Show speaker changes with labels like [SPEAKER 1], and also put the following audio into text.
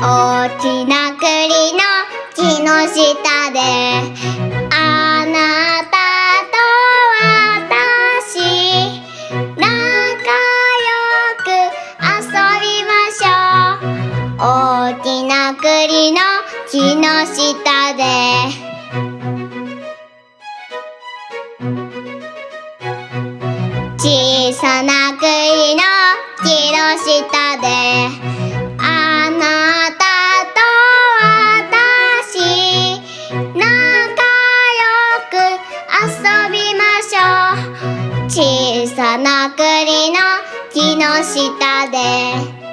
[SPEAKER 1] 大きな栗の木の下であなたと私仲良く遊びましょう。大きな栗の木の下で。小さな栗の木の下でょう小さな栗の木の下で。